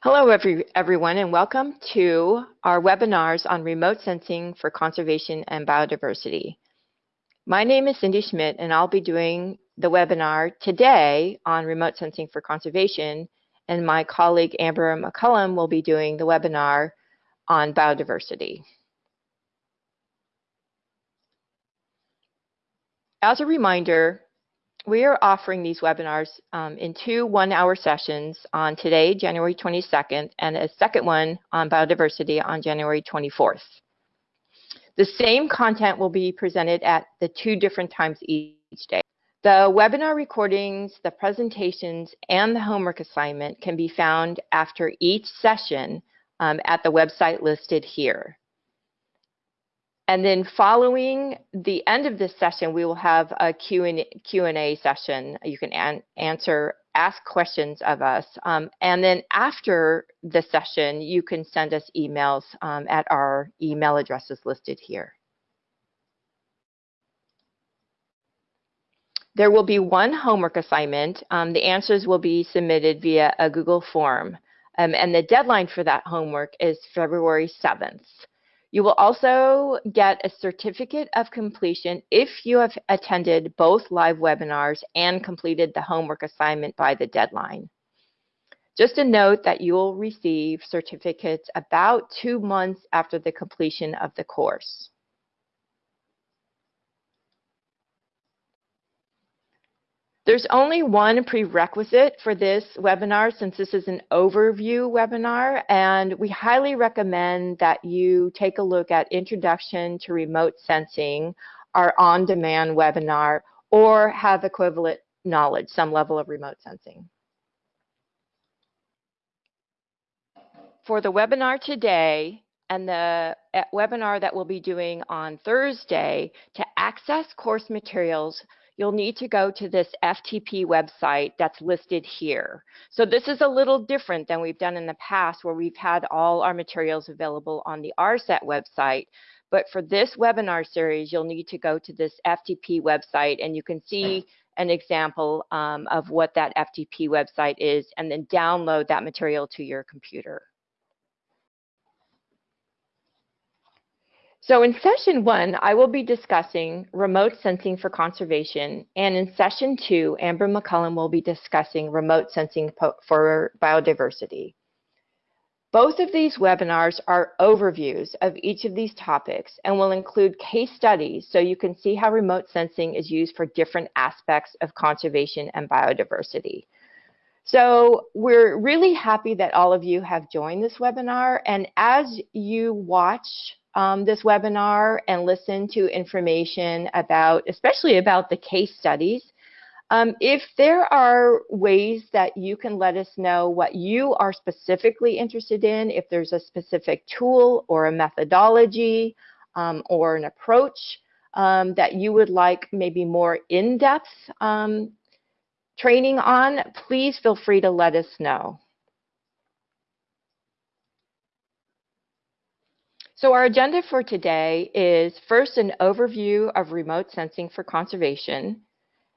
Hello, every, everyone, and welcome to our webinars on remote sensing for conservation and biodiversity. My name is Cindy Schmidt, and I'll be doing the webinar today on remote sensing for conservation, and my colleague Amber McCullum will be doing the webinar on biodiversity. As a reminder, we are offering these webinars um, in two one-hour sessions on today, January 22nd, and a second one on biodiversity on January 24th. The same content will be presented at the two different times each day. The webinar recordings, the presentations, and the homework assignment can be found after each session um, at the website listed here. And then following the end of this session, we will have a Q&A session. You can an answer, ask questions of us. Um, and then after the session, you can send us emails um, at our email addresses listed here. There will be one homework assignment. Um, the answers will be submitted via a Google form. Um, and the deadline for that homework is February 7th. You will also get a certificate of completion if you have attended both live webinars and completed the homework assignment by the deadline. Just a note that you will receive certificates about two months after the completion of the course. There's only one prerequisite for this webinar since this is an overview webinar, and we highly recommend that you take a look at Introduction to Remote Sensing, our on-demand webinar, or have equivalent knowledge, some level of remote sensing. For the webinar today, and the eh, webinar that we'll be doing on Thursday, to access course materials, you'll need to go to this FTP website that's listed here. So this is a little different than we've done in the past where we've had all our materials available on the ARSET website. But for this webinar series, you'll need to go to this FTP website and you can see an example um, of what that FTP website is and then download that material to your computer. So in session one, I will be discussing remote sensing for conservation. And in session two, Amber McCullum will be discussing remote sensing for biodiversity. Both of these webinars are overviews of each of these topics and will include case studies so you can see how remote sensing is used for different aspects of conservation and biodiversity. So we're really happy that all of you have joined this webinar. And as you watch um, this webinar and listen to information about, especially about the case studies. Um, if there are ways that you can let us know what you are specifically interested in, if there's a specific tool or a methodology um, or an approach um, that you would like maybe more in-depth um, training on, please feel free to let us know. So our agenda for today is first an overview of remote sensing for conservation.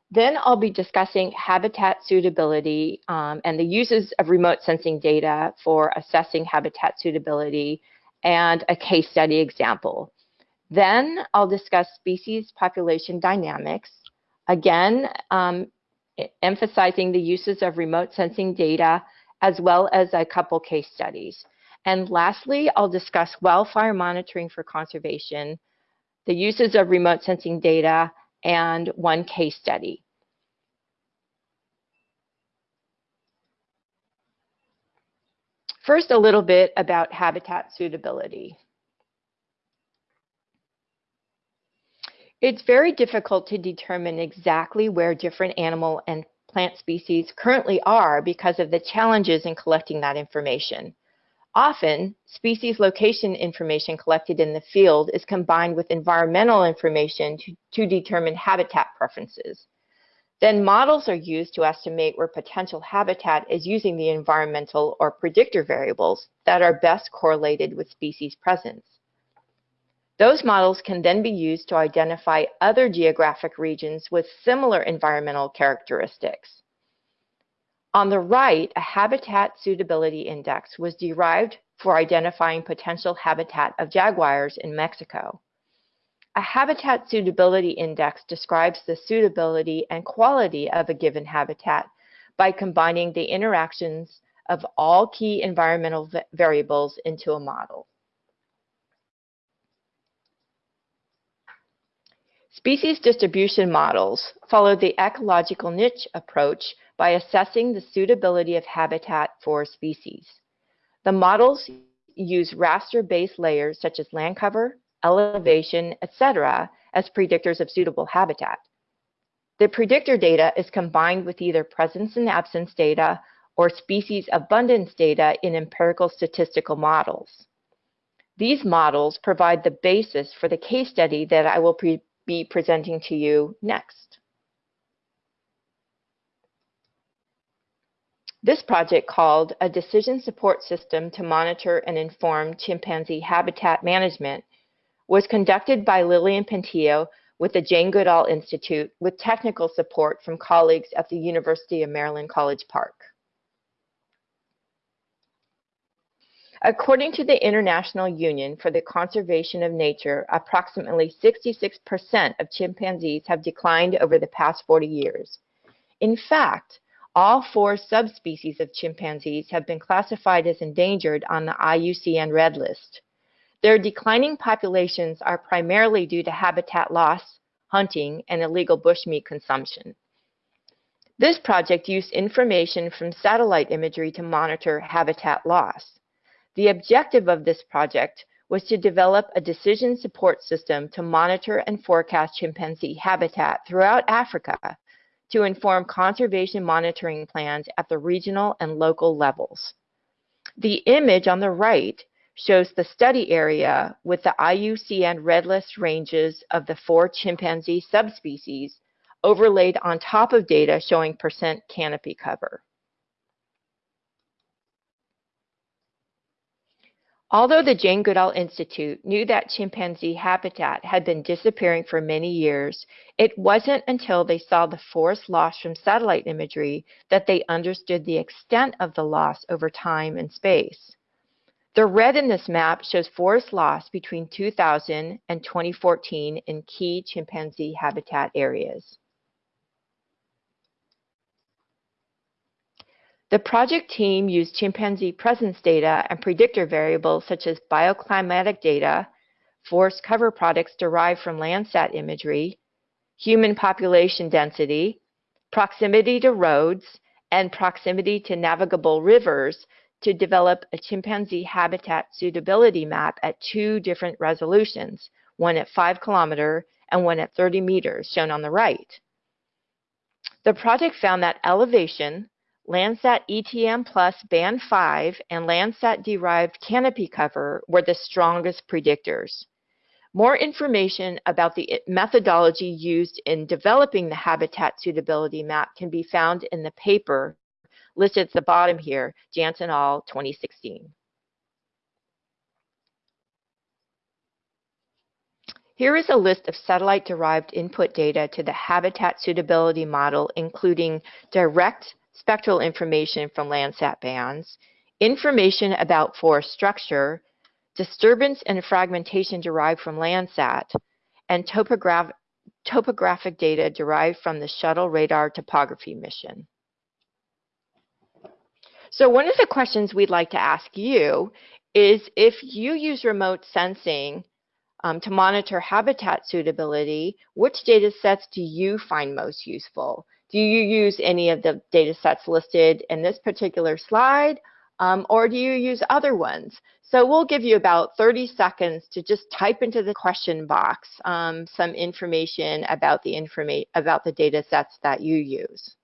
Then I'll be discussing habitat suitability um, and the uses of remote sensing data for assessing habitat suitability and a case study example. Then I'll discuss species population dynamics, again, um, emphasizing the uses of remote sensing data as well as a couple case studies. And lastly, I'll discuss wildfire monitoring for conservation, the uses of remote sensing data, and one case study. First, a little bit about habitat suitability. It's very difficult to determine exactly where different animal and plant species currently are because of the challenges in collecting that information. Often, species location information collected in the field is combined with environmental information to, to, determine habitat preferences. Then models are used to estimate where potential habitat is using the environmental or predictor variables that are best correlated with species presence. Those models can then be used to identify other geographic regions with similar environmental characteristics. On the right, a habitat suitability index was derived for identifying potential habitat of jaguars in Mexico. A habitat suitability index describes the suitability and quality of a given habitat by combining the interactions of all key environmental variables into a model. Species distribution models follow the ecological niche approach by assessing the suitability of habitat for species. The models use raster-based layers such as land cover, elevation, etc. as predictors of suitable habitat. The predictor data is combined with either presence and absence data or species abundance data in empirical statistical models. These models provide the basis for the case study that I will pre be presenting to you next. This project called a decision support system to monitor and inform chimpanzee habitat management was conducted by Lillian Pentillo with the Jane Goodall Institute with technical support from colleagues at the University of Maryland College Park. According to the International Union for the Conservation of Nature, approximately 66% of chimpanzees have declined over the past 40 years. In fact, all four subspecies of chimpanzees have been classified as endangered on the IUCN Red List. Their declining populations are primarily due to habitat loss, hunting, and illegal bushmeat consumption. This project used information from satellite imagery to monitor habitat loss. The objective of this project was to develop a decision support system to monitor and forecast chimpanzee habitat throughout Africa to inform conservation monitoring plans at the regional and local levels. The image on the right shows the study area with the IUCN Red List ranges of the four chimpanzee subspecies overlaid on top of data showing percent canopy cover. Although the Jane Goodall Institute knew that chimpanzee habitat had been disappearing for many years, it wasn't until they saw the forest loss from satellite imagery that they understood the extent of the loss over time and space. The red in this map shows forest loss between 2000 and 2014 in key chimpanzee habitat areas. The project team used chimpanzee presence data and predictor variables such as bioclimatic data, forest cover products derived from Landsat imagery, human population density, proximity to roads, and proximity to navigable rivers to develop a chimpanzee habitat suitability map at two different resolutions, one at 5 kilometer and one at 30 meters, shown on the right. The project found that elevation, Landsat ETM Plus Band 5 and Landsat-derived canopy cover were the strongest predictors. More information about the eh, methodology used in developing the habitat suitability map can be found in the paper listed at the bottom here, Jantz et al. 2016. Here is a list of satellite-derived input data to the habitat suitability model, including direct spectral information from Landsat bands, information about forest structure, disturbance and fragmentation derived from Landsat, and topograph topographic data derived from the Shuttle Radar Topography mission. So one of the questions we'd like to ask you is if you use remote sensing um, to monitor habitat suitability, which data sets do you find most useful? Do you use any of the data sets listed in this particular slide, um, or do you use other ones? So we'll give you about 30 seconds to just type into the question box um, some information about the informa about the data sets that you use.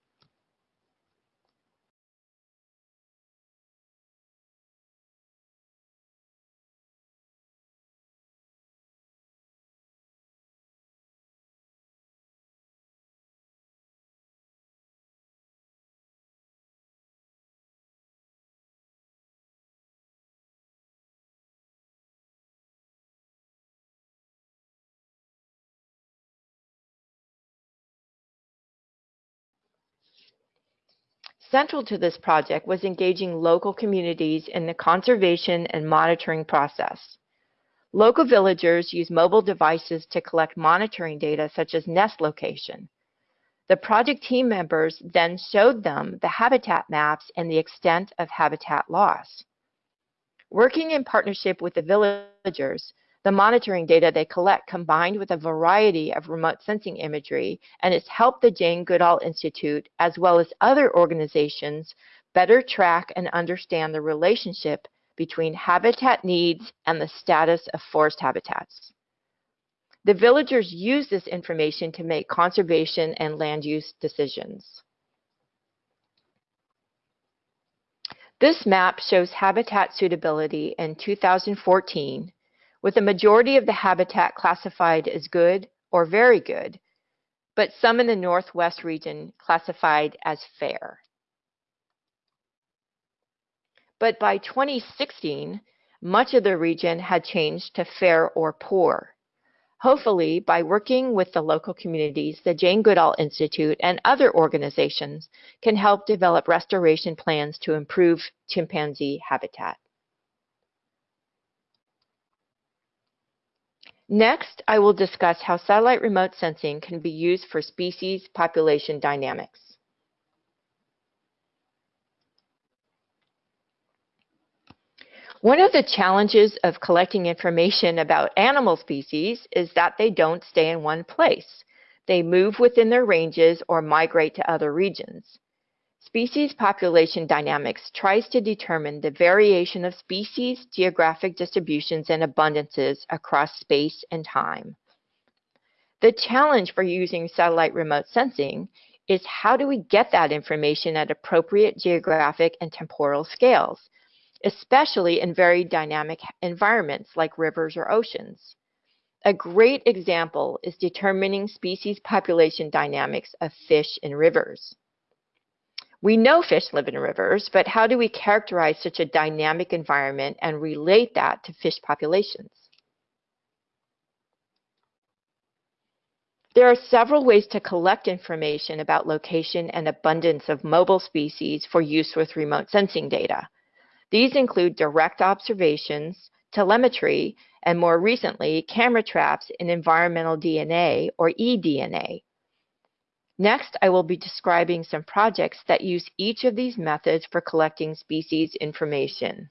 Central to this project was engaging local communities in the conservation and monitoring process. Local villagers use mobile devices to collect monitoring data such as nest location. The project team members then showed them the habitat maps and the extent of habitat loss. Working in partnership with the villagers, the monitoring data they collect combined with a variety of remote sensing imagery and it's helped the Jane Goodall Institute as well as other organizations better track and understand the relationship between habitat needs and the status of forest habitats. The villagers use this information to make conservation and land use decisions. This map shows habitat suitability in 2014 with a majority of the habitat classified as good or very good, but some in the Northwest region classified as fair. But by 2016, much of the region had changed to fair or poor. Hopefully, by working with the local communities, the Jane Goodall Institute and other organizations can help develop restoration plans to improve chimpanzee habitat. Next, I will discuss how satellite remote sensing can be used for species population dynamics. One of the challenges of collecting information about animal species is that they don't stay in one place. They move within their ranges or migrate to other regions. Species population dynamics tries to determine the variation of species, geographic distributions, and abundances across space and time. The challenge for using satellite remote sensing is how do we get that information at appropriate geographic and temporal scales, especially in very dynamic environments like rivers or oceans. A great example is determining species population dynamics of fish in rivers. We know fish live in rivers, but how do we characterize such a dynamic environment and relate that to fish populations? There are several ways to collect information about location and abundance of mobile species for use with remote sensing data. These include direct observations, telemetry, and more recently, camera traps in environmental DNA or eDNA. Next, I will be describing some projects that use each of these methods for collecting species information.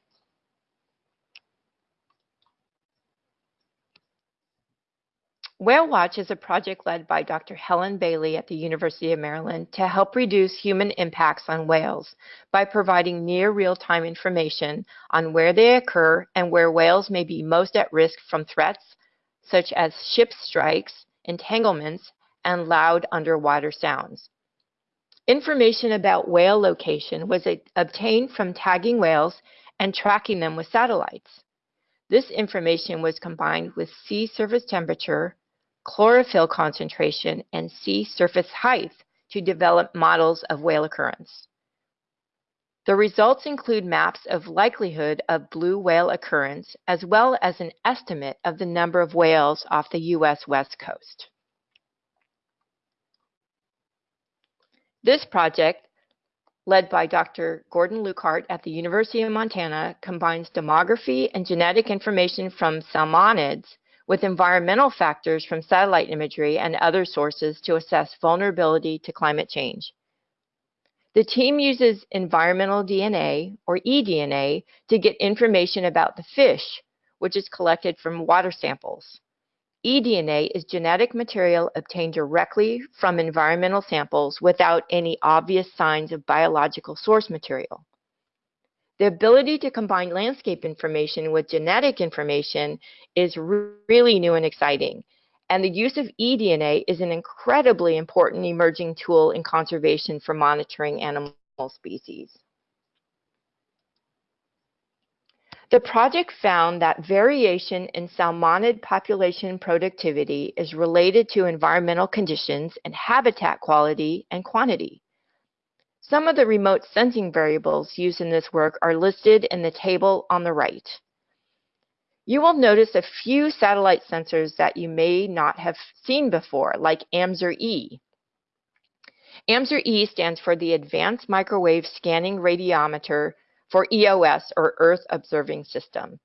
Whale Watch is a project led by Dr. Helen Bailey at the University of Maryland to help reduce human impacts on whales by providing near real-time information on where they occur and where whales may be most at risk from threats such as ship strikes, entanglements, and loud underwater sounds. Information about whale location was obtained from tagging whales and tracking them with satellites. This information was combined with sea surface temperature, chlorophyll concentration, and sea surface height to develop models of whale occurrence. The results include maps of likelihood of blue whale occurrence, as well as an estimate of the number of whales off the U.S. West Coast. This project, led by Dr. Gordon Luikart at the University of Montana, combines demography and genetic information from salmonids with environmental factors from satellite imagery and other sources to assess vulnerability to climate change. The team uses environmental DNA, or eDNA, to get information about the fish, which is collected from water samples eDNA is genetic material obtained directly from environmental samples without any obvious signs of biological source material. The ability to combine landscape information with genetic information is really new and exciting. And the use of eDNA is an incredibly important emerging tool in conservation for monitoring animal species. The project found that variation in salmonid population productivity is related to environmental conditions and habitat quality and quantity. Some of the remote sensing variables used in this work are listed in the table on the right. You will notice a few satellite sensors that you may not have seen before, like AMSR-E. AMSR-E stands for the Advanced Microwave Scanning Radiometer for EOS or Earth Observing System.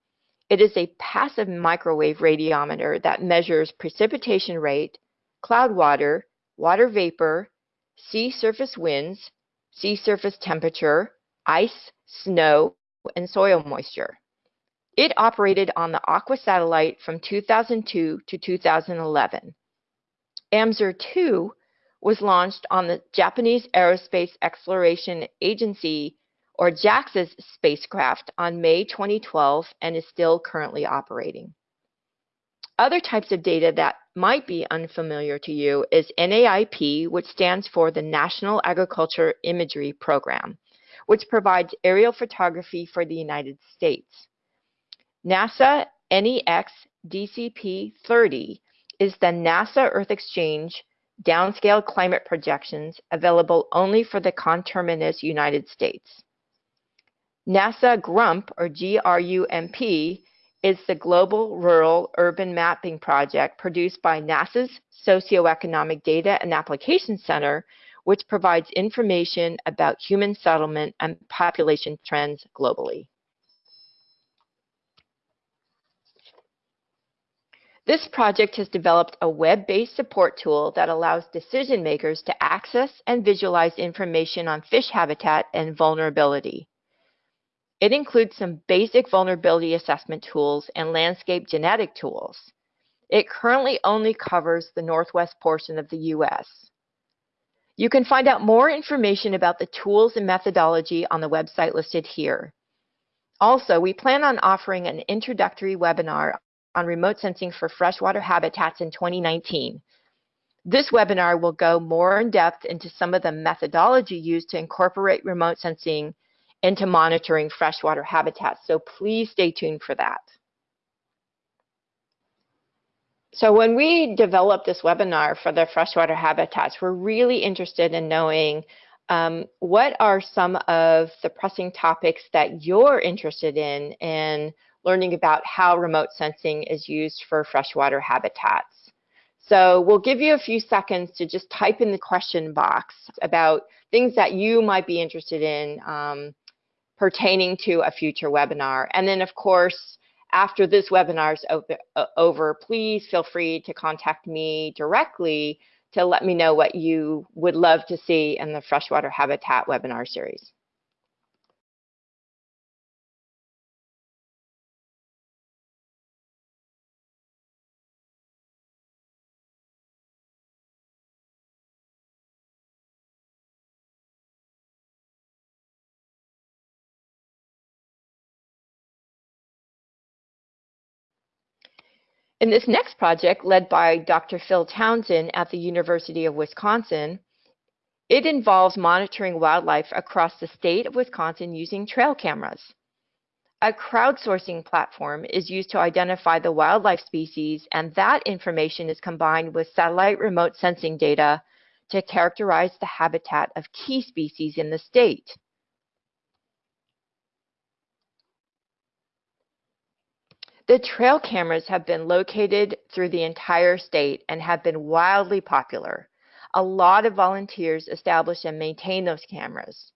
It is a passive microwave radiometer that measures precipitation rate, cloud water, water vapor, sea surface winds, sea surface temperature, ice, snow, and soil moisture. It operated on the Aqua satellite from 2002 to 2011. AMSR-2 was launched on the Japanese Aerospace Exploration Agency or JAXA's spacecraft on May 2012 and is still currently operating. Other types of data that might be unfamiliar to you is NAIP, which stands for the National Agriculture Imagery Program, which provides aerial photography for the United States. NASA NEX DCP 30 is the NASA Earth Exchange downscale climate projections available only for the conterminous United States. NASA GRUMP, or GRUMP, is the Global Rural Urban Mapping Project produced by NASA's Socioeconomic Data and Application Center, which provides information about human settlement and population trends globally. This project has developed a web-based support tool that allows decision makers to access and visualize information on fish habitat and vulnerability. It includes some basic vulnerability assessment tools and landscape genetic tools. It currently only covers the northwest portion of the U.S. You can find out more information about the tools and methodology on the website listed here. Also, we plan on offering an introductory webinar on remote sensing for freshwater habitats in 2019. This webinar will go more in depth into some of the methodology used to incorporate remote sensing into monitoring freshwater habitats. So please stay tuned for that. So when we developed this webinar for the freshwater habitats, we're really interested in knowing um, what are some of the pressing topics that you're interested in and learning about how remote sensing is used for freshwater habitats. So we'll give you a few seconds to just type in the question box about things that you might be interested in um, pertaining to a future webinar. And then, of course, after this webinar is over, please feel free to contact me directly to let me know what you would love to see in the freshwater habitat webinar series. In this next project, led by Dr. Phil Townsend at the University of Wisconsin, it involves monitoring wildlife across the state of Wisconsin using trail cameras. A crowdsourcing platform is used to identify the wildlife species, and that information is combined with satellite remote sensing data to characterize the habitat of key species in the state. The trail cameras have been located through the entire state and have been wildly popular. A lot of volunteers establish and maintain those cameras.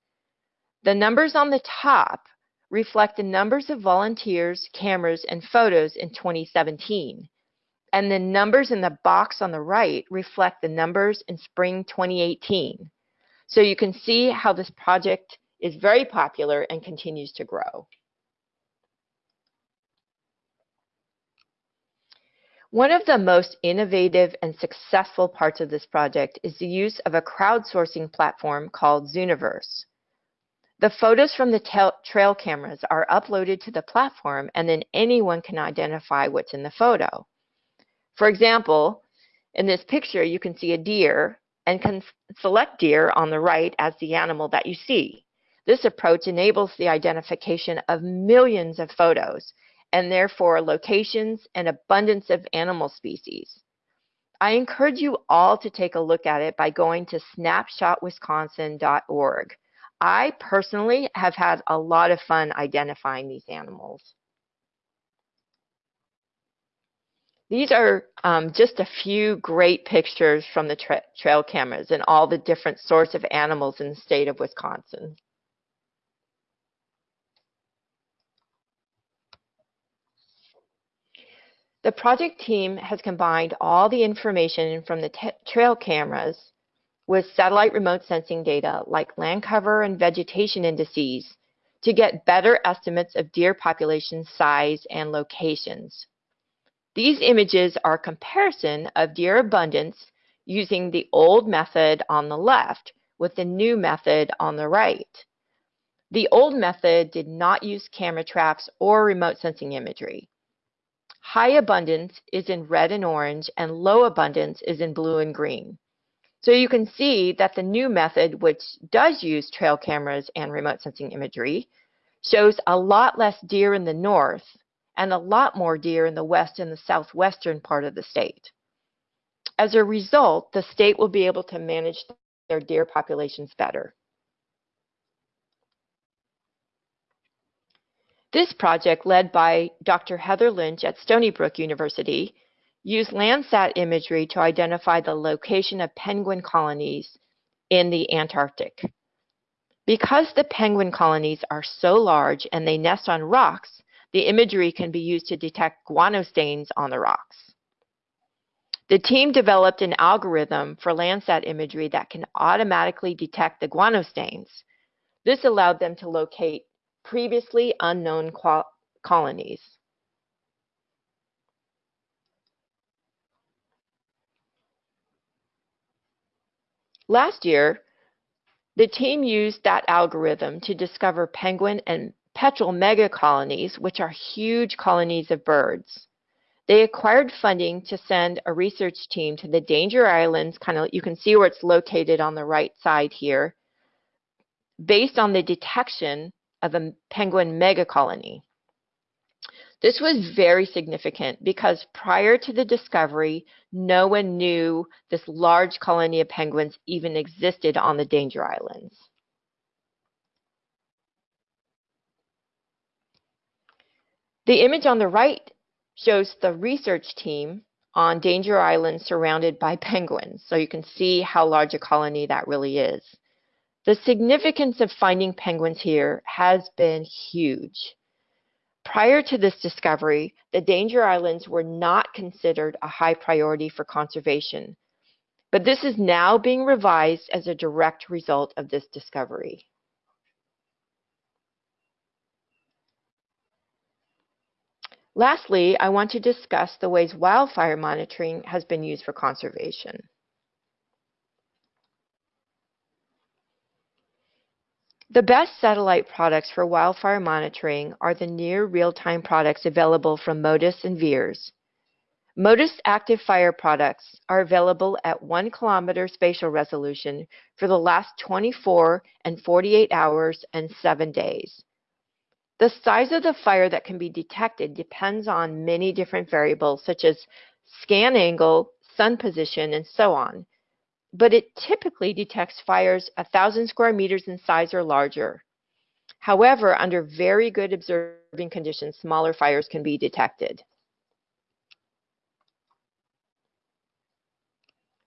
The numbers on the top reflect the numbers of volunteers, cameras, and photos in 2017. And the numbers in the box on the right reflect the numbers in spring 2018. So you can see how this project is very popular and continues to grow. One of the most innovative and successful parts of this project is the use of a crowdsourcing platform called Zooniverse. The photos from the trail cameras are uploaded to the platform and then anyone can identify what's in the photo. For example, in this picture, you can see a deer and can select deer on the right as the animal that you see. This approach enables the identification of millions of photos and therefore locations and abundance of animal species. I encourage you all to take a look at it by going to snapshotwisconsin.org. I personally have had a lot of fun identifying these animals. These are um, just a few great pictures from the tra trail cameras and all the different sorts of animals in the state of Wisconsin. The project team has combined all the information from the trail cameras with satellite remote sensing data like land cover and vegetation indices to get better estimates of deer population size and locations. These images are a comparison of deer abundance using the old method on the left with the new method on the right. The old method did not use camera traps or remote sensing imagery. High abundance is in red and orange, and low abundance is in blue and green. So you can see that the new method, which does use trail cameras and remote sensing imagery, shows a lot less deer in the north and a lot more deer in the west and the southwestern part of the state. As a result, the state will be able to manage their deer populations better. This project, led by Dr. Heather Lynch at Stony Brook University, used Landsat imagery to identify the location of penguin colonies in the Antarctic. Because the penguin colonies are so large and they nest on rocks, the imagery can be used to detect guano stains on the rocks. The team developed an algorithm for Landsat imagery that can automatically detect the guano stains. This allowed them to locate previously unknown colonies. Last year, the team used that algorithm to discover penguin and petrel megacolonies, which are huge colonies of birds. They acquired funding to send a research team to the Danger Islands, kind of you can see where it's located on the right side here, based on the detection of a penguin megacolony. This was very significant because prior to the discovery, no one knew this large colony of penguins even existed on the Danger Islands. The image on the right shows the research team on Danger Island surrounded by penguins, so you can see how large a colony that really is. The significance of finding penguins here has been huge. Prior to this discovery, the danger islands were not considered a high priority for conservation, but this is now being revised as a direct result of this discovery. Lastly, I want to discuss the ways wildfire monitoring has been used for conservation. The best satellite products for wildfire monitoring are the near real-time products available from MODIS and VIIRS. MODIS active fire products are available at 1 kilometer spatial resolution for the last 24 and 48 hours and 7 days. The size of the fire that can be detected depends on many different variables such as scan angle, sun position, and so on but it typically detects fires 1,000 square meters in size or larger. However, under very good observing conditions, smaller fires can be detected.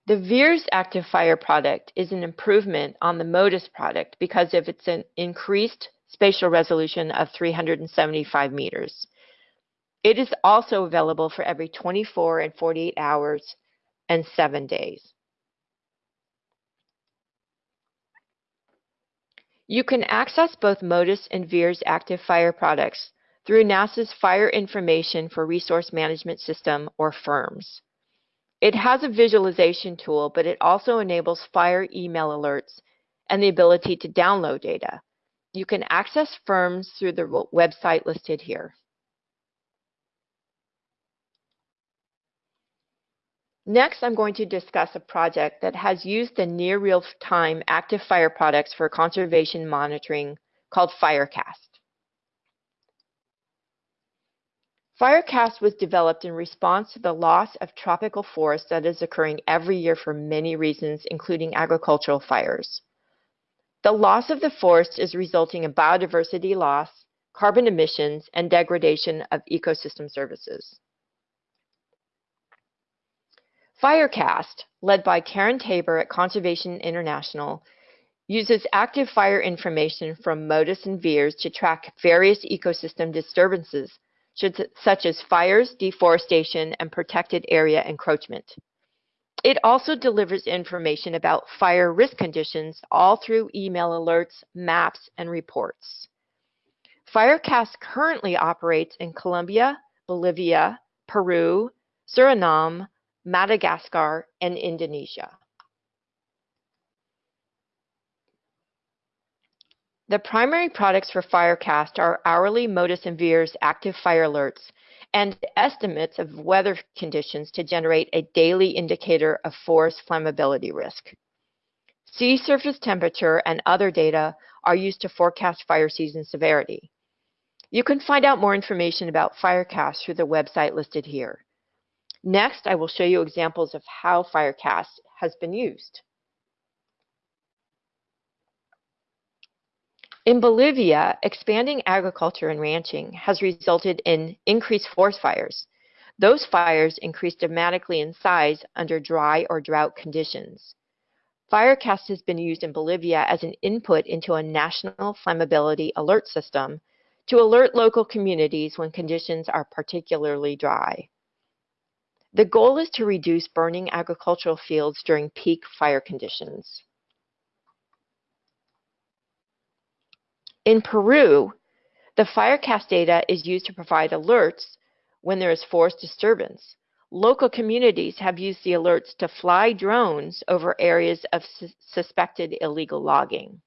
The VIIRS active fire product is an improvement on the MODIS product because of its an increased spatial resolution of 375 meters. It is also available for every 24 and 48 hours and 7 days. You can access both MODIS and VIIRS active fire products through NASA's Fire Information for Resource Management System, or FIRMS. It has a visualization tool, but it also enables fire email alerts and the ability to download data. You can access FIRMS through the website listed here. Next, I'm going to discuss a project that has used the near real-time active fire products for conservation monitoring called Firecast. Firecast was developed in response to the loss of tropical forest that is occurring every year for many reasons, including agricultural fires. The loss of the forest is resulting in biodiversity loss, carbon emissions, and degradation of ecosystem services. Firecast, led by Karen Tabor at Conservation International, uses active fire information from MODIS and VIIRS to track various ecosystem disturbances, such as fires, deforestation, and protected area encroachment. It also delivers information about fire risk conditions all through email alerts, maps, and reports. Firecast currently operates in Colombia, Bolivia, Peru, Suriname, Madagascar, and Indonesia. The primary products for Firecast are hourly MODIS and VIIRS active fire alerts and estimates of weather conditions to generate a daily indicator of forest flammability risk. Sea surface temperature and other data are used to forecast fire season severity. You can find out more information about Firecast through the website listed here. Next, I will show you examples of how Firecast has been used. In Bolivia, expanding agriculture and ranching has resulted in increased forest fires. Those fires increased dramatically in size under dry or drought conditions. Firecast has been used in Bolivia as an input into a national flammability alert system to alert local communities when conditions are particularly dry. The goal is to reduce burning agricultural fields during peak fire conditions. In Peru, the Firecast data is used to provide alerts when there is forest disturbance. Local communities have used the alerts to fly drones over areas of su suspected illegal logging.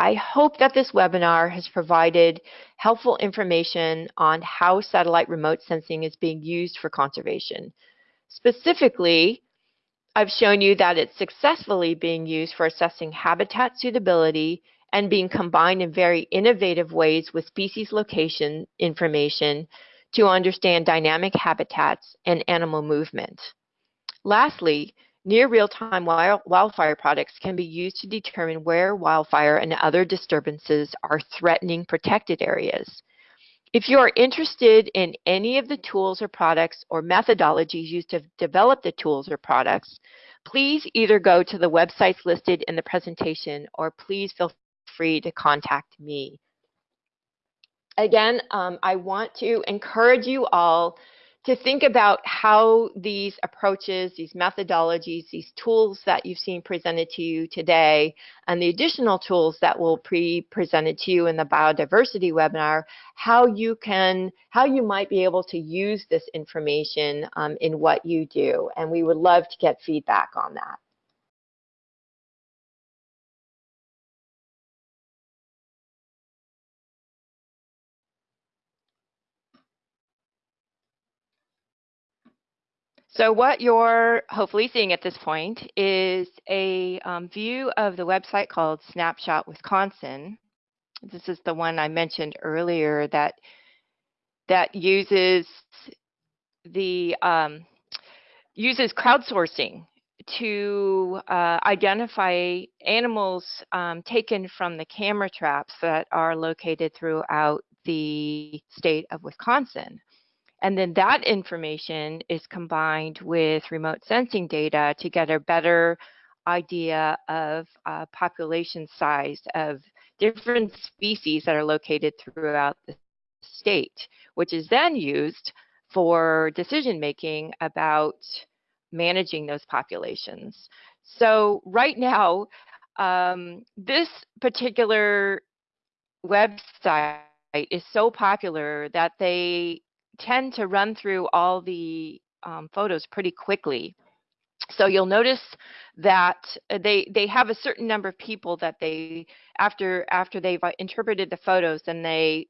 I hope that this webinar has provided helpful information on how satellite remote sensing is being used for conservation. Specifically, I've shown you that it's successfully being used for assessing habitat suitability and being combined in very innovative ways with species location information to understand dynamic habitats and animal movement. Lastly, Near real-time wildfire products can be used to determine where wildfire and other disturbances are threatening protected areas. If you are interested in any of the tools or products or methodologies used to develop the tools or products, please either go to the websites listed in the presentation or please feel free to contact me. Again, um, I want to encourage you all to think about how these approaches, these methodologies, these tools that you've seen presented to you today, and the additional tools that will be presented to you in the biodiversity webinar, how you can, how you might be able to use this information um, in what you do. And we would love to get feedback on that. So what you're hopefully seeing at this point is a um, view of the website called Snapshot Wisconsin. This is the one I mentioned earlier that that uses the um, uses crowdsourcing to uh, identify animals um, taken from the camera traps that are located throughout the state of Wisconsin. And then that information is combined with remote sensing data to get a better idea of uh, population size of different species that are located throughout the state, which is then used for decision making about managing those populations. So right now, um, this particular website is so popular that they tend to run through all the um, photos pretty quickly. So you'll notice that uh, they they have a certain number of people that they after after they've uh, interpreted the photos and they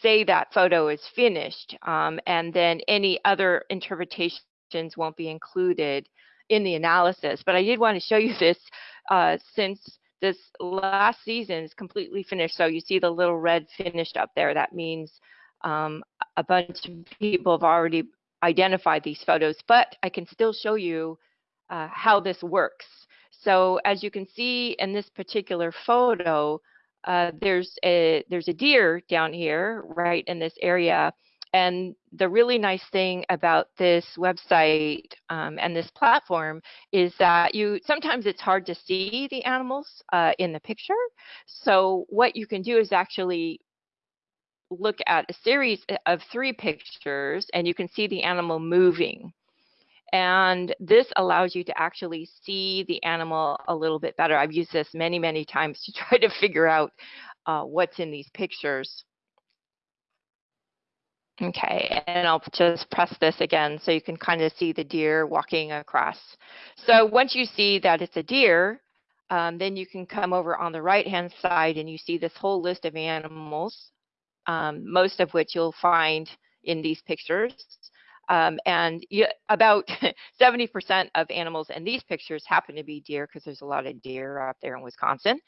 say that photo is finished um, and then any other interpretations won't be included in the analysis. But I did want to show you this uh, since this last season is completely finished. So you see the little red finished up there. That means um, a bunch of people have already identified these photos, but I can still show you uh, how this works. So as you can see in this particular photo, uh, there's a there's a deer down here, right in this area. And the really nice thing about this website um, and this platform is that you sometimes it's hard to see the animals uh, in the picture. So what you can do is actually look at a series of three pictures and you can see the animal moving. And this allows you to actually see the animal a little bit better. I've used this many, many times to try to figure out uh, what's in these pictures. Okay, and I'll just press this again so you can kind of see the deer walking across. So once you see that it's a deer, um, then you can come over on the right hand side and you see this whole list of animals, um, most of which you'll find in these pictures. Um, and you, about 70% of animals in these pictures happen to be deer because there's a lot of deer up there in Wisconsin.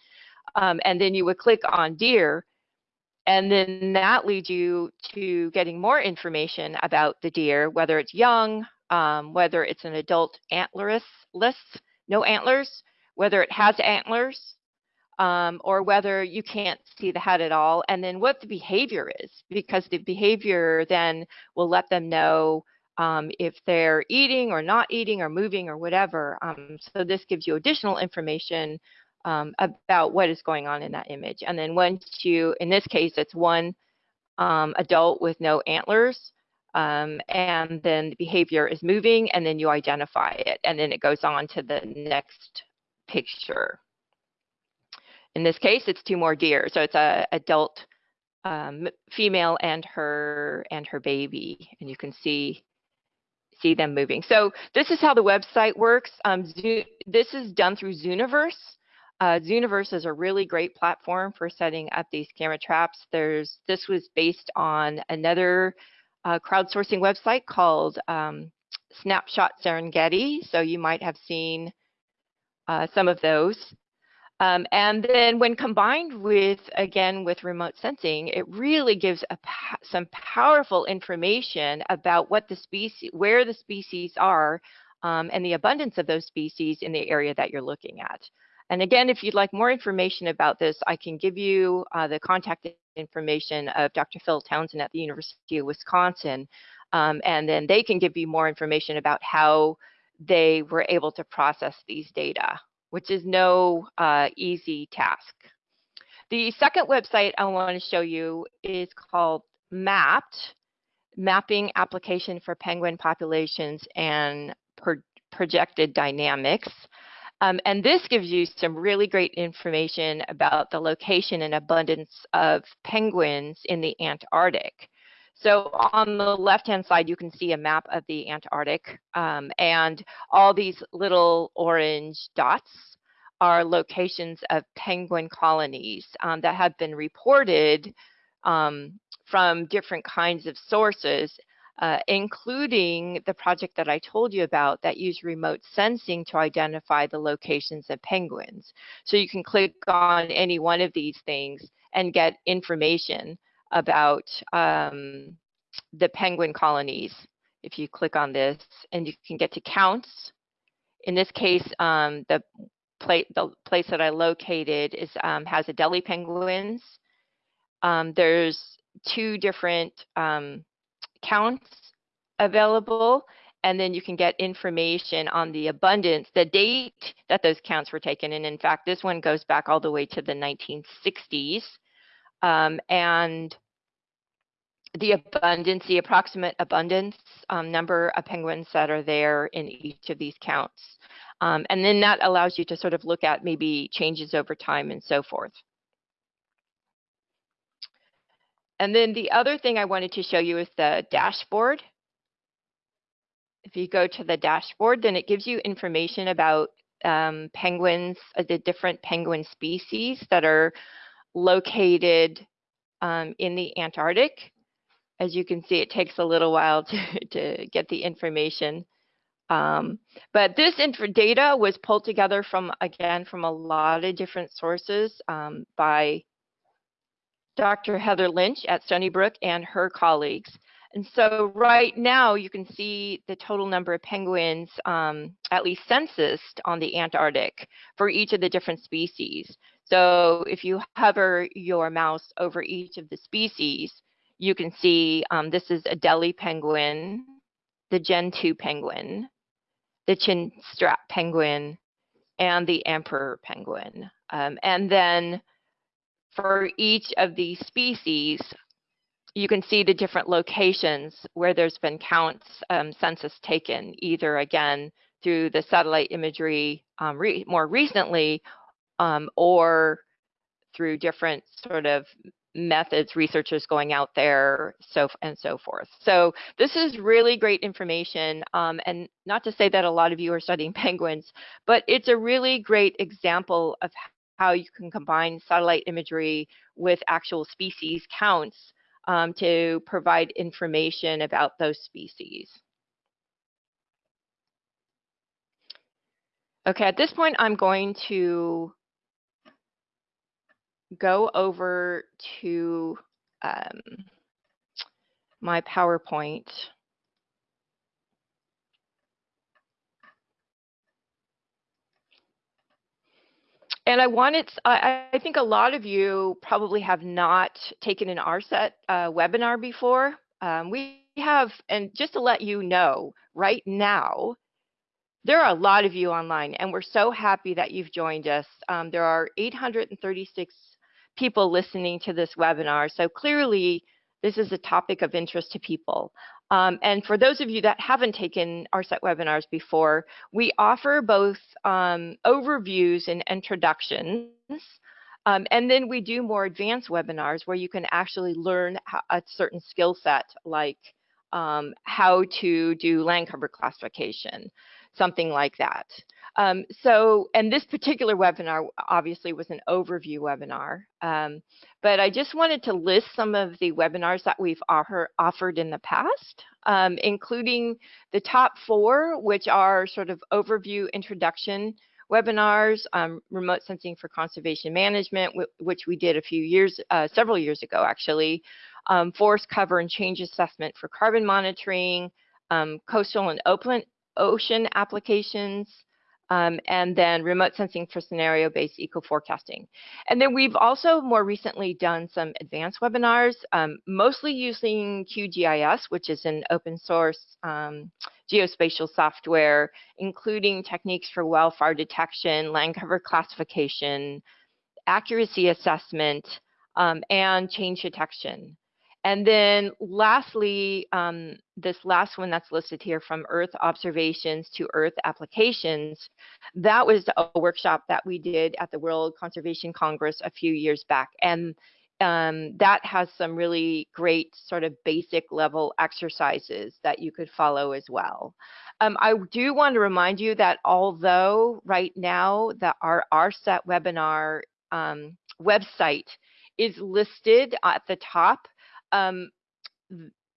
Um, and then you would click on deer and then that leads you to getting more information about the deer, whether it's young, um, whether it's an adult antlerless, no antlers, whether it has antlers, um, or whether you can't see the head at all, and then what the behavior is, because the behavior then will let them know um, if they're eating or not eating or moving or whatever. Um, so this gives you additional information um, about what is going on in that image. And then once you, in this case, it's one um, adult with no antlers, um, and then the behavior is moving, and then you identify it, and then it goes on to the next picture. In this case, it's two more deer, so it's a adult um, female and her and her baby, and you can see see them moving. So this is how the website works. Um, this is done through Zooniverse. Uh, Zooniverse is a really great platform for setting up these camera traps. There's this was based on another uh, crowdsourcing website called um, Snapshot Serengeti. So you might have seen uh, some of those. Um, and then when combined with, again, with remote sensing, it really gives some powerful information about what the species, where the species are, um, and the abundance of those species in the area that you're looking at. And again, if you'd like more information about this, I can give you uh, the contact information of Dr. Phil Townsend at the University of Wisconsin. Um, and then they can give you more information about how they were able to process these data, which is no uh, easy task. The second website I want to show you is called MAPPed, Mapping Application for Penguin Populations and Pro Projected Dynamics. Um, and this gives you some really great information about the location and abundance of penguins in the Antarctic. So on the left-hand side, you can see a map of the Antarctic, um, and all these little orange dots are locations of penguin colonies um, that have been reported um, from different kinds of sources uh, including the project that I told you about that use remote sensing to identify the locations of penguins. So you can click on any one of these things and get information about um, the penguin colonies. If you click on this and you can get to counts. In this case, um, the, the place that I located is um, has Adelie penguins. Um, there's two different um, counts available and then you can get information on the abundance, the date that those counts were taken. And in fact, this one goes back all the way to the 1960s. Um, and the abundance, the approximate abundance um, number of penguins that are there in each of these counts. Um, and then that allows you to sort of look at maybe changes over time and so forth. And then the other thing I wanted to show you is the dashboard. If you go to the dashboard, then it gives you information about um, penguins, uh, the different penguin species that are located um, in the Antarctic. As you can see, it takes a little while to, to get the information. Um, but this data was pulled together from, again, from a lot of different sources um, by Dr. Heather Lynch at Stony Brook and her colleagues. And so right now you can see the total number of penguins, um, at least censused on the Antarctic for each of the different species. So if you hover your mouse over each of the species, you can see um, this is Adelie penguin, the Gentoo penguin, the chinstrap penguin, and the emperor penguin. Um, and then for each of these species, you can see the different locations where there's been counts um, census taken, either again through the satellite imagery um, re more recently um, or through different sort of methods, researchers going out there, so and so forth. So this is really great information, um, and not to say that a lot of you are studying penguins, but it's a really great example of how you can combine satellite imagery with actual species counts um, to provide information about those species. Okay, at this point, I'm going to go over to um, my PowerPoint. And I wanted, I, I, think a lot of you probably have not taken an ARSET uh, webinar before. Um, we have, and just to let you know, right now, there are a lot of you online, and we're so happy that you've joined us. Um, there are 836 people listening to this webinar, so clearly this is a topic of interest to people. Um, and for those of you that haven't taken ARSET webinars before, we offer both um, overviews and introductions. Um, and then we do more advanced webinars where you can actually learn a certain skill set like um, how to do land cover classification, something like that. Um, so, and this particular webinar obviously was an overview webinar, um, but I just wanted to list some of the webinars that we've offer, offered in the past, um, including the top four, which are sort of overview introduction webinars, um, remote sensing for conservation management, which we did a few years, uh, several years ago actually, um, forest cover and change assessment for carbon monitoring, um, coastal and open ocean applications, um, and then remote sensing for scenario-based eco-forecasting. And then we've also more recently done some advanced webinars, um, mostly using QGIS, which is an open source um, geospatial software, including techniques for wildfire detection, land cover classification, accuracy assessment, um, and change detection. And then lastly, um, this last one that's listed here from Earth observations to Earth applications, that was a workshop that we did at the World Conservation Congress a few years back. And um, that has some really great sort of basic level exercises that you could follow as well. Um, I do want to remind you that although right now that our ARSET webinar um, website is listed at the top, um,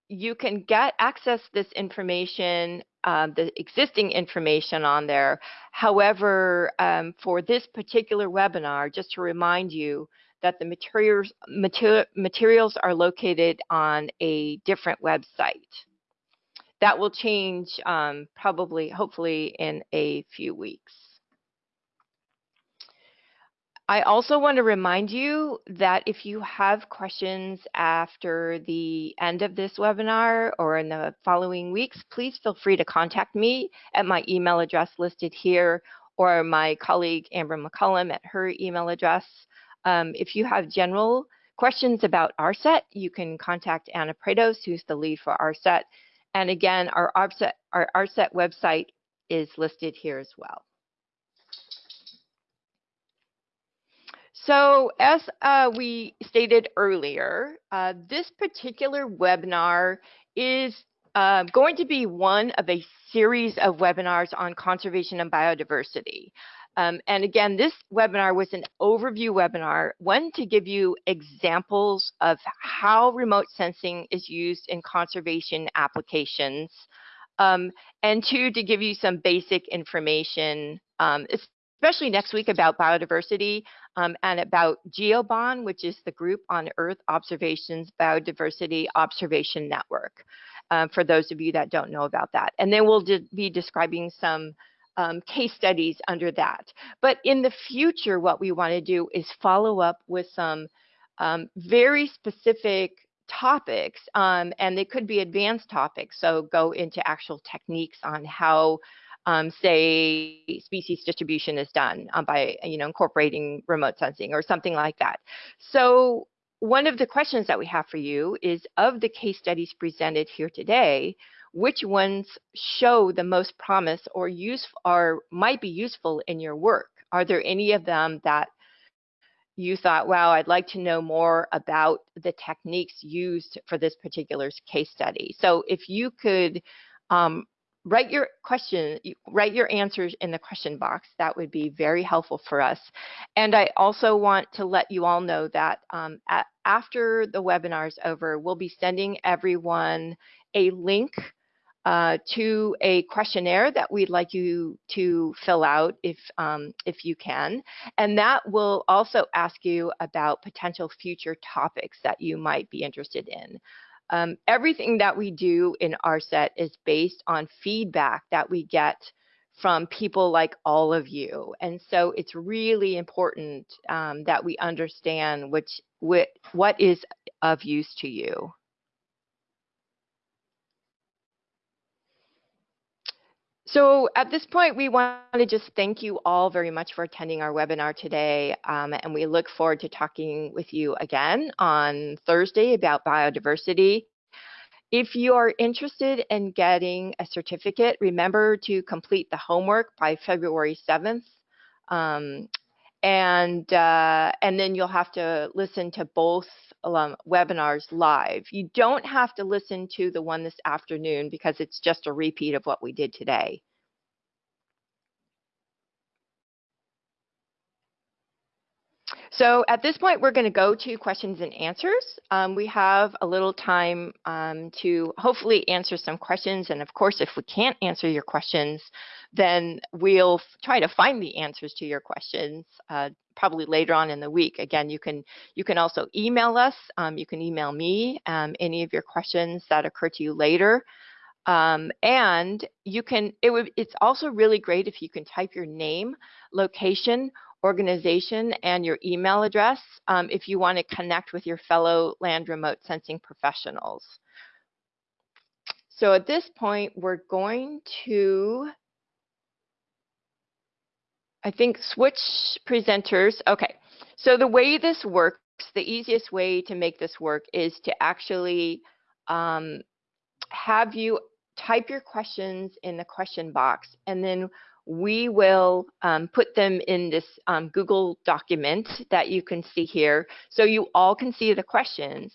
you can get access this information, uh, the existing information on there. However, um, for this particular webinar, just to remind you that the materials, mater materials are located on a different website. That will change um, probably, hopefully in a few weeks. I also want to remind you that if you have questions after the end of this webinar or in the following weeks, please feel free to contact me at my email address listed here or my colleague Amber McCullum at her email address. Um, if you have general questions about ARSET, you can contact Anna Prados, who's the lead for ARSET. And again, our ARSET, our ARSET website is listed here as well. So as uh, we stated earlier, uh, this particular webinar is uh, going to be one of a series of webinars on conservation and biodiversity. Um, and again, this webinar was an overview webinar, one to give you examples of how remote sensing is used in conservation applications, um, and two, to give you some basic information, um, especially next week about biodiversity um, and about GEOBON, which is the Group on Earth Observations Biodiversity Observation Network, um, for those of you that don't know about that. And then we'll be describing some um, case studies under that. But in the future, what we want to do is follow up with some um, very specific topics, um, and they could be advanced topics. So go into actual techniques on how um, say species distribution is done um, by you know incorporating remote sensing or something like that. So one of the questions that we have for you is of the case studies presented here today, which ones show the most promise or use or might be useful in your work? Are there any of them that you thought, wow, I'd like to know more about the techniques used for this particular case study. So if you could um, write your question, write your answers in the question box. That would be very helpful for us. And I also want to let you all know that um, at, after the webinar is over, we'll be sending everyone a link uh, to a questionnaire that we'd like you to fill out if, um, if you can. And that will also ask you about potential future topics that you might be interested in. Um, everything that we do in ARSET is based on feedback that we get from people like all of you. And so it's really important um, that we understand which, what, what is of use to you. So at this point, we want to just thank you all very much for attending our webinar today. Um, and we look forward to talking with you again on Thursday about biodiversity. If you are interested in getting a certificate, remember to complete the homework by February 7th. Um, and, uh, and then you'll have to listen to both um, webinars live. You don't have to listen to the one this afternoon because it's just a repeat of what we did today. So at this point, we're going to go to questions and answers. Um, we have a little time um, to hopefully answer some questions. And of course, if we can't answer your questions, then we'll try to find the answers to your questions uh, probably later on in the week. Again, you can you can also email us. Um, you can email me um, any of your questions that occur to you later. Um, and you can, it would, it's also really great if you can type your name, location, organization, and your email address um, if you want to connect with your fellow land remote sensing professionals. So at this point, we're going to I think switch presenters. Okay, so the way this works, the easiest way to make this work is to actually um, have you type your questions in the question box and then we will um, put them in this um, Google document that you can see here so you all can see the questions.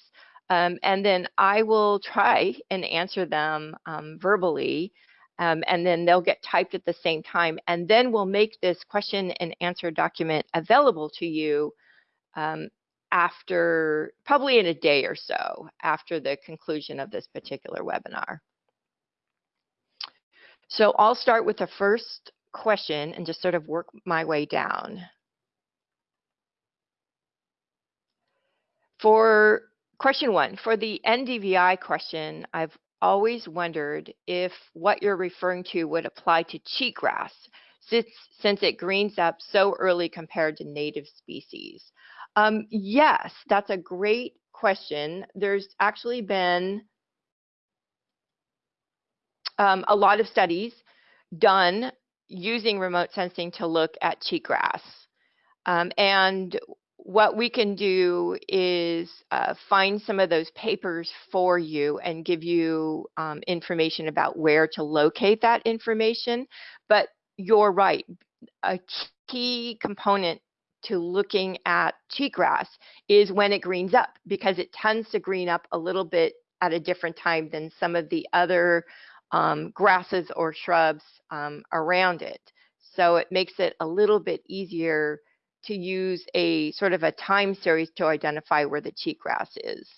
Um, and then I will try and answer them um, verbally um, and then they'll get typed at the same time. And then we'll make this question and answer document available to you um, after, probably in a day or so, after the conclusion of this particular webinar. So I'll start with the first question and just sort of work my way down. For question one, for the NDVI question, I've always wondered if what you're referring to would apply to cheatgrass since, since it greens up so early compared to native species. Um, yes, that's a great question. There's actually been um, a lot of studies done using remote sensing to look at cheatgrass. Um, and what we can do is uh, find some of those papers for you and give you um, information about where to locate that information. But you're right, a key component to looking at cheatgrass is when it greens up because it tends to green up a little bit at a different time than some of the other um, grasses or shrubs um, around it. So it makes it a little bit easier to use a sort of a time series to identify where the cheatgrass is.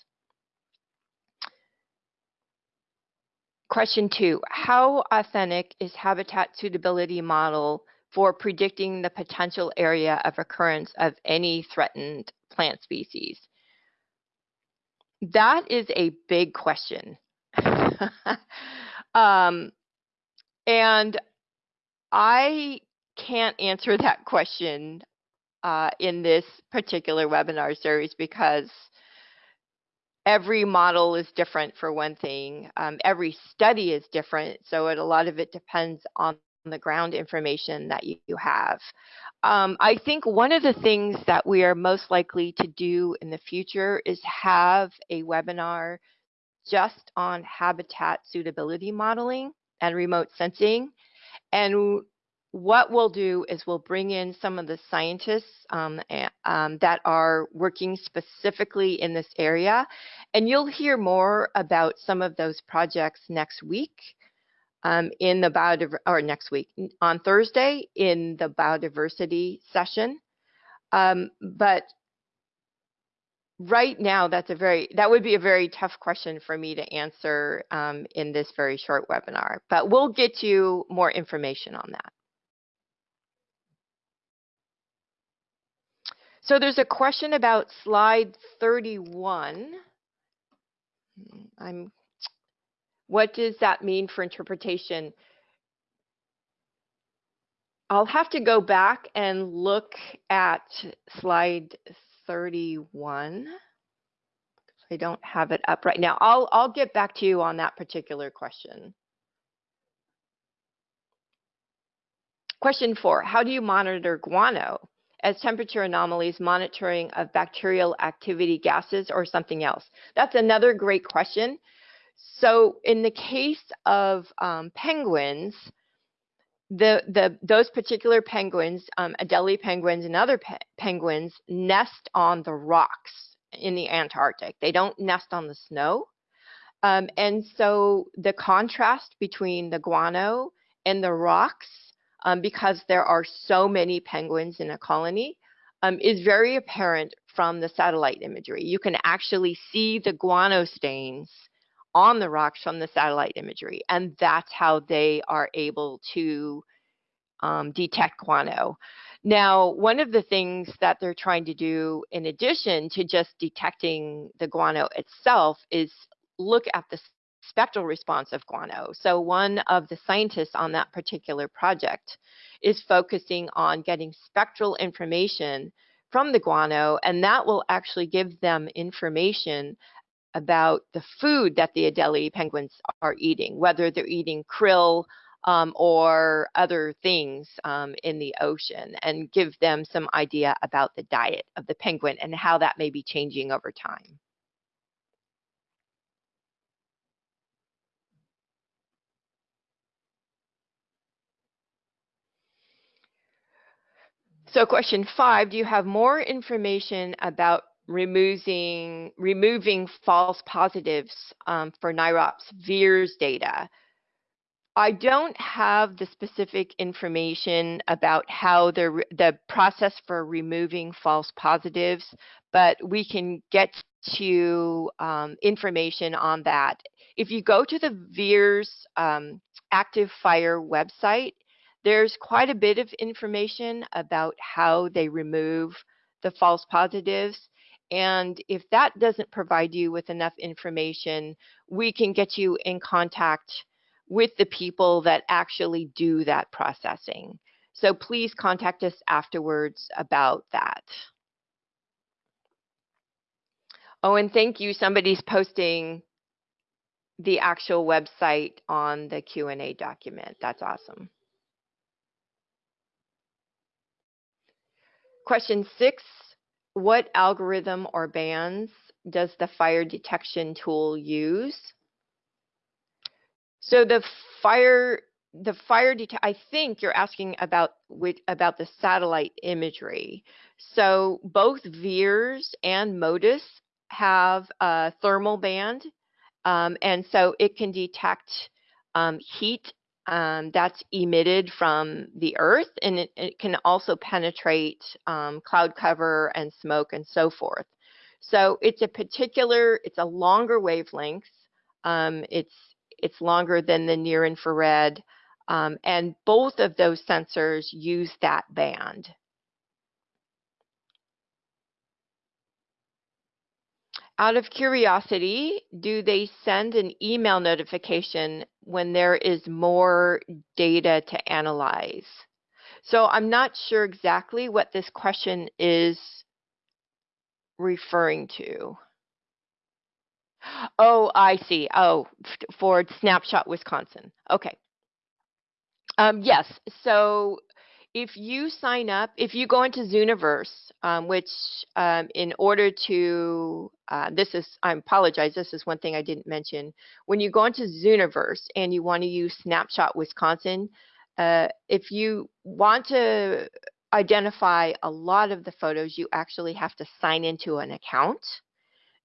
Question two, how authentic is habitat suitability model for predicting the potential area of occurrence of any threatened plant species? That is a big question. um, and I can't answer that question uh, in this particular webinar series because every model is different for one thing. Um, every study is different, so it, a lot of it depends on the ground information that you, you have. Um, I think one of the things that we are most likely to do in the future is have a webinar just on habitat suitability modeling and remote sensing. And what we'll do is we'll bring in some of the scientists um, um, that are working specifically in this area. And you'll hear more about some of those projects next week um, in the biodiversity, or next week, on Thursday in the biodiversity session. Um, but right now, that's a very, that would be a very tough question for me to answer um, in this very short webinar, but we'll get you more information on that. So there's a question about slide 31. I'm, what does that mean for interpretation? I'll have to go back and look at slide 31. I don't have it up right now. I'll, I'll get back to you on that particular question. Question four, how do you monitor guano? as temperature anomalies, monitoring of bacterial activity gases, or something else? That's another great question. So in the case of um, penguins, the, the, those particular penguins, um, Adelie penguins and other pe penguins, nest on the rocks in the Antarctic. They don't nest on the snow. Um, and so the contrast between the guano and the rocks um, because there are so many penguins in a colony um, is very apparent from the satellite imagery. You can actually see the guano stains on the rocks from the satellite imagery, and that's how they are able to um, detect guano. Now, one of the things that they're trying to do in addition to just detecting the guano itself is look at the spectral response of guano. So one of the scientists on that particular project is focusing on getting spectral information from the guano, and that will actually give them information about the food that the Adelie penguins are eating, whether they're eating krill um, or other things um, in the ocean, and give them some idea about the diet of the penguin and how that may be changing over time. So question five, do you have more information about removing, removing false positives um, for NIROPS VIIRS data? I don't have the specific information about how the, the process for removing false positives, but we can get to um, information on that. If you go to the VIIRS um, Active Fire website, there's quite a bit of information about how they remove the false positives. And if that doesn't provide you with enough information, we can get you in contact with the people that actually do that processing. So please contact us afterwards about that. Oh, and thank you. Somebody's posting the actual website on the Q&A document. That's awesome. Question six, what algorithm or bands does the fire detection tool use? So the fire, the fire detect, I think you're asking about with, about the satellite imagery. So both VIIRS and MODIS have a thermal band, um, and so it can detect um, heat um, that's emitted from the earth and it, it can also penetrate um, cloud cover and smoke and so forth. So it's a particular, it's a longer wavelength. Um, it's, it's longer than the near infrared. Um, and both of those sensors use that band. Out of curiosity, do they send an email notification when there is more data to analyze? So I'm not sure exactly what this question is referring to. Oh, I see. Oh, for Snapshot Wisconsin. Okay. Um, yes. So if you sign up, if you go into Zooniverse, um, which um, in order to, uh, this is, I apologize, this is one thing I didn't mention. When you go into Zooniverse and you want to use Snapshot Wisconsin, uh, if you want to identify a lot of the photos, you actually have to sign into an account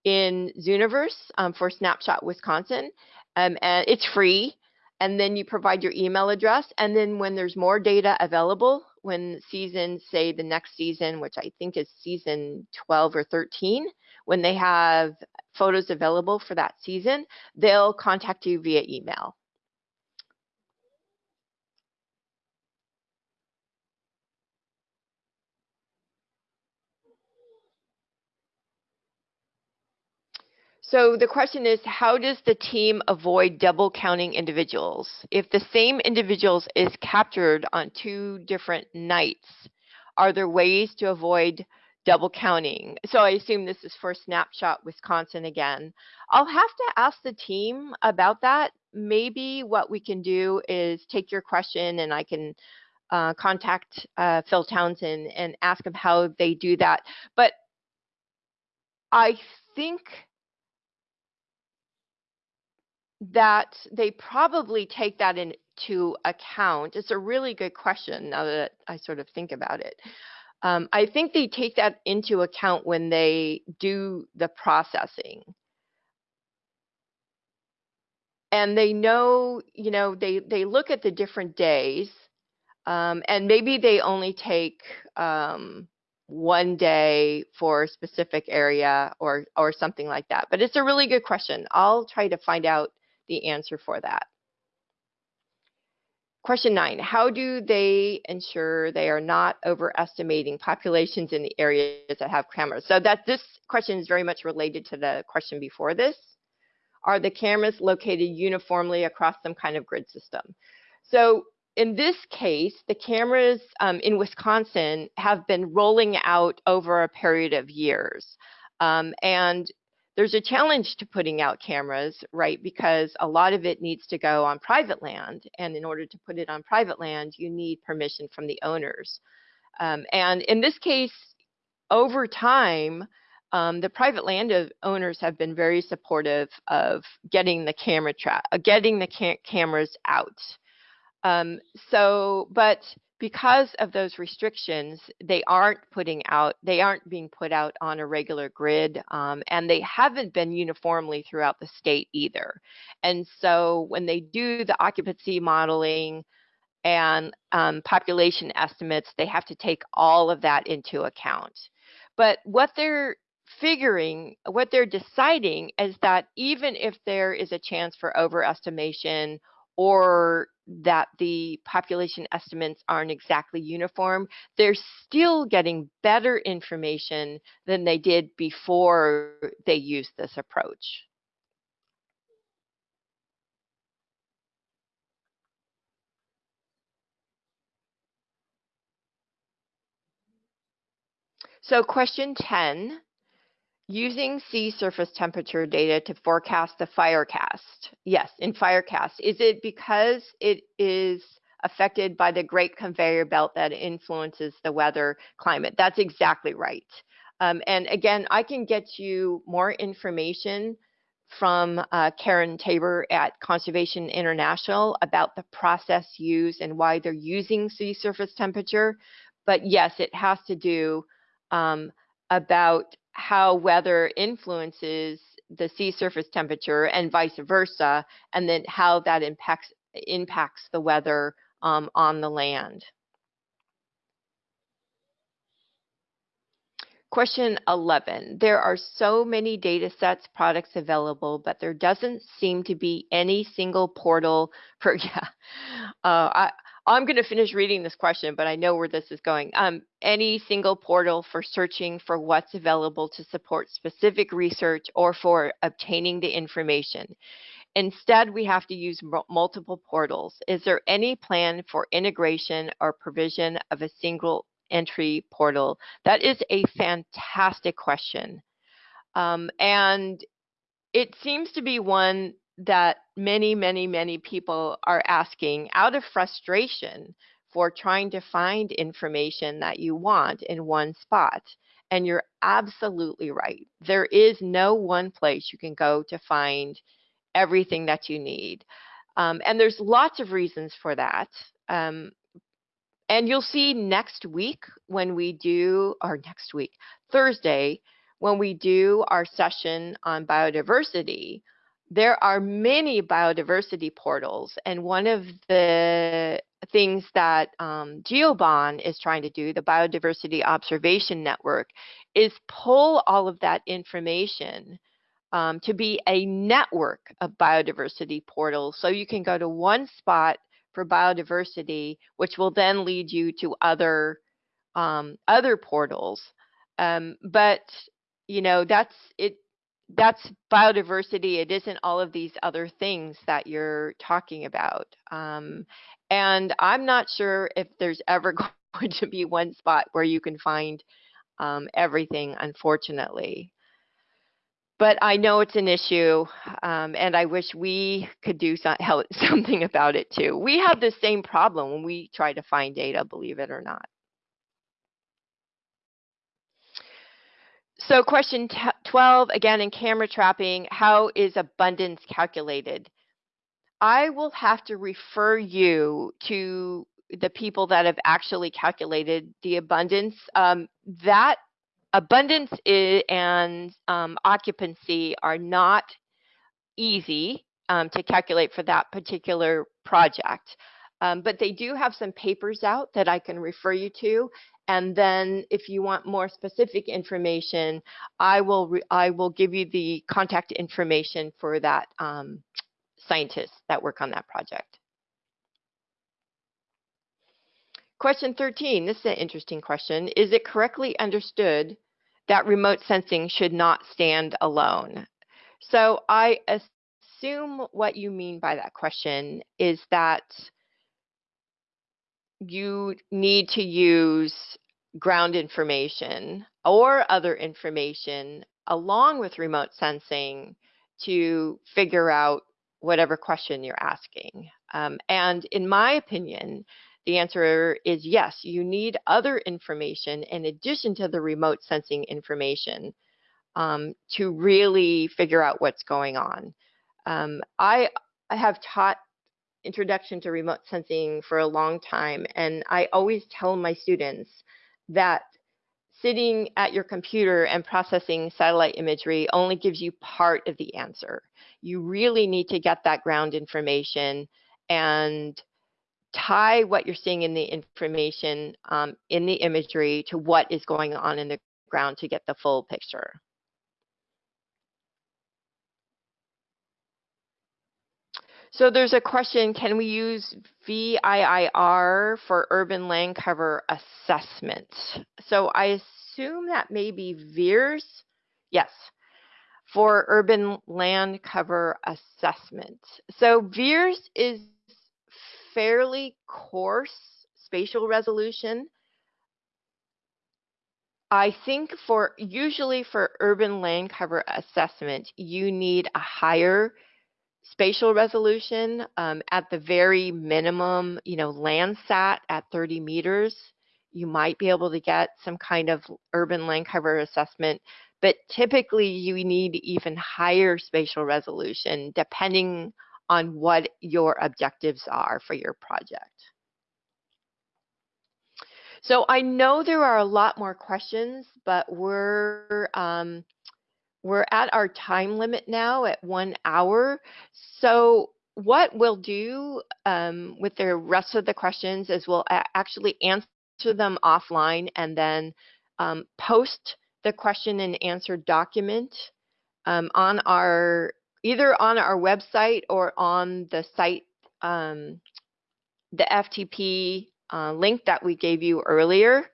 in Zooniverse um, for Snapshot Wisconsin. Um, and it's free. And then you provide your email address. And then when there's more data available, when season, say the next season, which I think is season 12 or 13, when they have photos available for that season, they'll contact you via email. So the question is, how does the team avoid double counting individuals? If the same individuals is captured on two different nights, are there ways to avoid double counting? So I assume this is for Snapshot Wisconsin again. I'll have to ask the team about that. Maybe what we can do is take your question and I can uh, contact uh, Phil Townsend and ask him how they do that. But I think that they probably take that into account. It's a really good question now that I sort of think about it. Um, I think they take that into account when they do the processing. And they know, you know, they, they look at the different days um, and maybe they only take um, one day for a specific area or, or something like that. But it's a really good question. I'll try to find out the answer for that. Question nine, how do they ensure they are not overestimating populations in the areas that have cameras? So that this question is very much related to the question before this. Are the cameras located uniformly across some kind of grid system? So in this case, the cameras um, in Wisconsin have been rolling out over a period of years. Um, and there's a challenge to putting out cameras, right? Because a lot of it needs to go on private land. And in order to put it on private land, you need permission from the owners. Um, and in this case, over time, um, the private land owners have been very supportive of getting the camera tra- uh, getting the ca- cameras out. Um, so, but because of those restrictions, they aren't putting out, they aren't being put out on a regular grid, um, and they haven't been uniformly throughout the state either. And so when they do the occupancy modeling and um, population estimates, they have to take all of that into account. But what they're figuring, what they're deciding is that even if there is a chance for overestimation or that the population estimates aren't exactly uniform, they're still getting better information than they did before they used this approach. So question 10, Using sea surface temperature data to forecast the firecast. Yes, in firecast. Is it because it is affected by the great conveyor belt that influences the weather climate? That's exactly right. Um, and again, I can get you more information from uh, Karyn Tabor at Conservation International about the process used and why they're using sea surface temperature. But yes, it has to do um, about how weather influences the sea surface temperature and vice versa, and then how that impacts impacts the weather um, on the land. Question 11. There are so many data sets, products available, but there doesn't seem to be any single portal for, yeah, Uh, I, I'm going to finish reading this question, but I know where this is going. Um, any single portal for searching for what's available to support specific research or for obtaining the information. Instead, we have to use multiple portals. Is there any plan for integration or provision of a single entry portal? That is a fantastic question. Um, and it seems to be one that many, many, many people are asking out of frustration for trying to find information that you want in one spot. And you're absolutely right. There is no one place you can go to find everything that you need. Um, and there's lots of reasons for that. Um, and you'll see next week when we do, or next week, Thursday, when we do our session on biodiversity, there are many biodiversity portals. And one of the things that um, GeoBON is trying to do, the Biodiversity Observation Network, is pull all of that information um, to be a network of biodiversity portals. So you can go to one spot for biodiversity, which will then lead you to other um, other portals. Um, but you know that's it that's biodiversity. It isn't all of these other things that you're talking about. Um, and I'm not sure if there's ever going to be one spot where you can find um, everything, unfortunately. But I know it's an issue, um, and I wish we could do something about it too. We have the same problem when we try to find data, believe it or not. So question 12, again in camera trapping, how is abundance calculated? I will have to refer you to the people that have actually calculated the abundance. Um, that abundance and um, occupancy are not easy um, to calculate for that particular project. Um, but they do have some papers out that I can refer you to. And then if you want more specific information, I will, I will give you the contact information for that um, scientists that work on that project. Question 13, this is an interesting question. Is it correctly understood that remote sensing should not stand alone? So I assume what you mean by that question is that you need to use ground information or other information along with remote sensing to figure out whatever question you're asking. Um, and in my opinion, the answer is yes, you need other information in addition to the remote sensing information um, to really figure out what's going on. Um, I, I have taught introduction to remote sensing for a long time. And I always tell my students that sitting at your computer and processing satellite imagery only gives you part of the answer. You really need to get that ground information and tie what you're seeing in the information um, in the imagery to what is going on in the ground to get the full picture. So there's a question, can we use VIIR for urban land cover assessment? So I assume that may be VIIRS. Yes, for urban land cover assessment. So VIIRS is fairly coarse spatial resolution. I think for usually for urban land cover assessment, you need a higher spatial resolution um, at the very minimum, you know, Landsat at 30 meters, you might be able to get some kind of urban land cover assessment, but typically you need even higher spatial resolution depending on what your objectives are for your project. So I know there are a lot more questions, but we're um, we're at our time limit now at one hour. So what we'll do um, with the rest of the questions is we'll actually answer them offline and then um, post the question and answer document um, on our either on our website or on the site um, the FTP uh, link that we gave you earlier.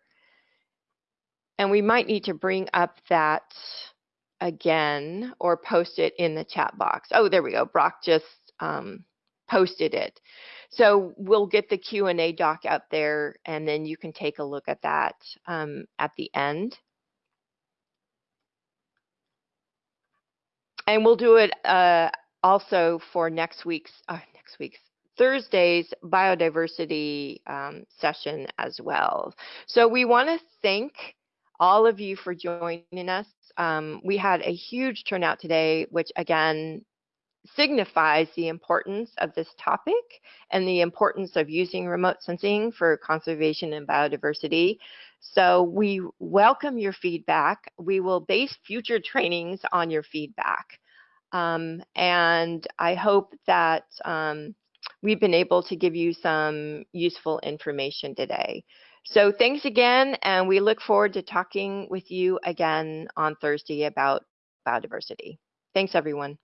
And we might need to bring up that again or post it in the chat box. Oh, there we go. Brock just um, posted it. So we'll get the Q&A doc out there and then you can take a look at that um, at the end. And we'll do it uh, also for next week's, uh, next week's, Thursday's biodiversity um, session as well. So we want to thank all of you for joining us. Um, we had a huge turnout today, which again signifies the importance of this topic and the importance of using remote sensing for conservation and biodiversity. So we welcome your feedback. We will base future trainings on your feedback. Um, and I hope that um, we've been able to give you some useful information today. So thanks again, and we look forward to talking with you again on Thursday about biodiversity. Thanks, everyone.